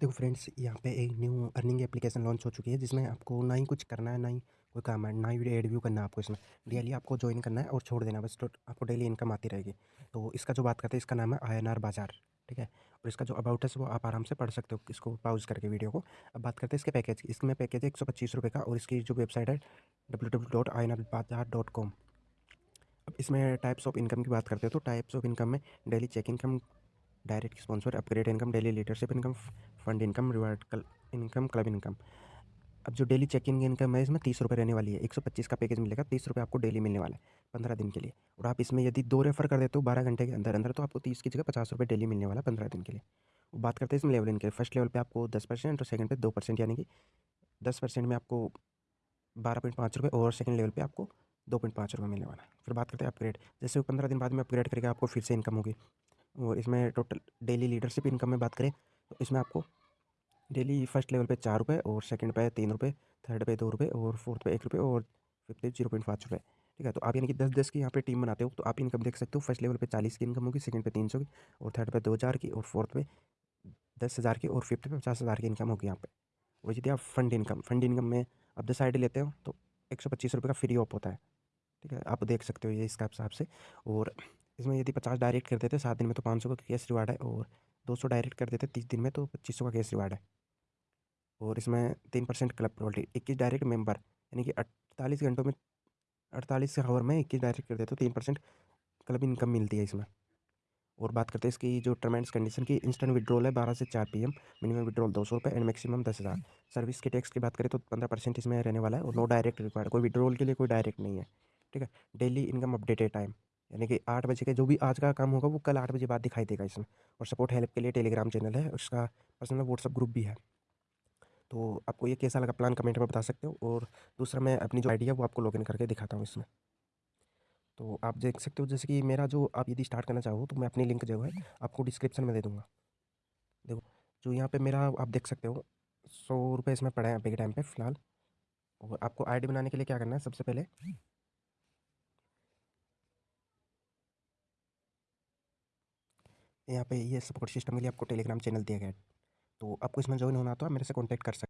देखो फ्रेंड्स, यहाँ पे एक न्यू अर्निंग एप्लीकेशन लॉन्च हो चुकी है, जिसमें आपको ना ही कुछ करना है, ना ही कोई काम है, ना ही एड व्यू करना है आपको इसमें। डेली आपको ज्वाइन करना है और छोड़ देना बस तो आपको डेली इनकम आती रहेगी। तो इसका जो बात करते हैं, इसका नाम है INR बाज़ार, ठीक है? और इसका जो अबाउट है, वो आप आराम से पढ़ सकते हो, इसको पाउज करके वीडियो को। अब बात करते हैं इसके पैकेज इसमें पैकेज है एक सौ पच्चीस रुपये का, और इसकी जो वेबसाइट है डब्ल्यू डब्ल्यू डॉट आई बाज़ार डॉट कॉम अब इसमें टाइप्स ऑफ़ इनकम की बात करते हैं तो टाइप्स ऑफ़ इनकम में daily check income direct sponsor upgrade income daily leadership income fund income reward income club income अब जो डेली चेक इन इनकम है, इसमें तीस रुपये रहने वाली है। एक सौ पच्चीस का पैकेज मिलेगा, तीस रुपये आपको डेली मिलने वाला है पंद्रह दिन के लिए। और आप इसमें यदि दो रेफर कर देते हो बारह घंटे के अंदर अंदर तो आपको तीस की जगह पचास रुपये डेली मिलने वाला है पंद्रह दिन के लिए। बात करते हैं इसमें लेवल इनके फ़र्स्ट लेवल पर आपको दस परसेंट और सेकंड पे दो परसेंट यानी कि दस परसेंट में आपको बारह पॉइंट पाँच रुपये और सेकंड लेवल पे आपको दो पॉइंट पाँच रुपये मिलने वाला है। फिर बात करते हैं अपग्रेड जैसे पंद्रह दिन बाद में अपग्रेड करके आपको फिर से इनकम होगी। और इसमें टोटल डेली लीडरशिप इनकम में बात करें तो इसमें आपको डेली फ़र्स्ट लेवल पे चार रुपये और सेकंड पे तीन रुपये थर्ड पे दो रुपये और फोर्थ पे एक रुपये और फिफ्थ पे ज़ीरो पॉइंट पाँच रुपये ठीक है तो आप यानी कि दस दस की यहाँ पे टीम बनाते हो तो आप इनकम देख सकते हो फ़र्स्ट लेवल पे चालीस की इनकम होगी सेकंड पे तीन सौ की और थर्ड पे दो हज़ार की और फोर्थ पे दस हज़ार की और फिफ्थ पे पचास हज़ार की इनकम होगी यहाँ पे। वही यदि आप फंड इनकम फंड इनकम में आप दस आई लेते हो तो एक सौ पच्चीस रुपये का फ्री ऑफ़ होता है। ठीक है, आप देख सकते हो ये इसका हिसाब से और इसमें यदि पचास डायरेक्ट कर देते, सात दिन में तो पाँच सौ का कैश रिवार्ड है और दो सौ डायरेक्ट कर देते, तीस दिन में तो पच्चीस सौ का कैश रिवार्ड है। और इसमें तीन परसेंट क्लब रॉयल्टी इक्कीस डायरेक्ट मेंबर, यानी कि अड़तालीस घंटों में, अड़तालीस आवर में इक्कीस डायरेक्ट कर देते तो तीन परसेंट क्लब इनकम मिलती है इसमें। और बात करते हैं इसकी जो टर्म एंड कंडीशन की इंस्टेंट विड्रॉल है बारह से चार पी एम मिनिमम विड्रॉल दो सौ रुपये एंड मैक्सिमम दस हज़ार। सर्विस के टैक्स की बात करें तो पंद्रह परसेंट इसमें रहने वाला है और नो डायरेक्ट रिक्वायर्ड कोई विड्रॉल के लिए कोई डायरेक्ट नहीं है, ठीक है? डेली इनकम अपडेटेड टाइम यानी कि आठ बजे का जो भी आज का काम होगा, वो कल आठ बजे बाद दिखाई देगा इसमें। और सपोर्ट हेल्प के लिए टेलीग्राम चैनल है, उसका पर्सनल व्हाट्सअप ग्रुप भी है। तो आपको ये कैसा लगा प्लान कमेंट में बता सकते हो? और दूसरा मैं अपनी जो आइडिया वो आपको लॉगिन करके दिखाता हूँ इसमें। तो आप देख सकते हो, जैसे कि मेरा जो आप यदि स्टार्ट करना चाहो तो मैं अपनी लिंक जो है, आपको डिस्क्रिप्शन में दे दूँगा। देखो, जो यहाँ पे मेरा आप देख सकते हो, सौ रुपये इसमें पड़े हैं अभी के टाइम पे, फ़िलहाल। और आपको आईडी बनाने के लिए क्या करना है, सबसे पहले यहाँ पे ये सपोर्ट सिस्टम के लिए आपको टेलीग्राम चैनल दिया गया है। तो आपको इसमें ज्वाइन होना तो आप मेरे से कॉन्टैक्ट कर सकते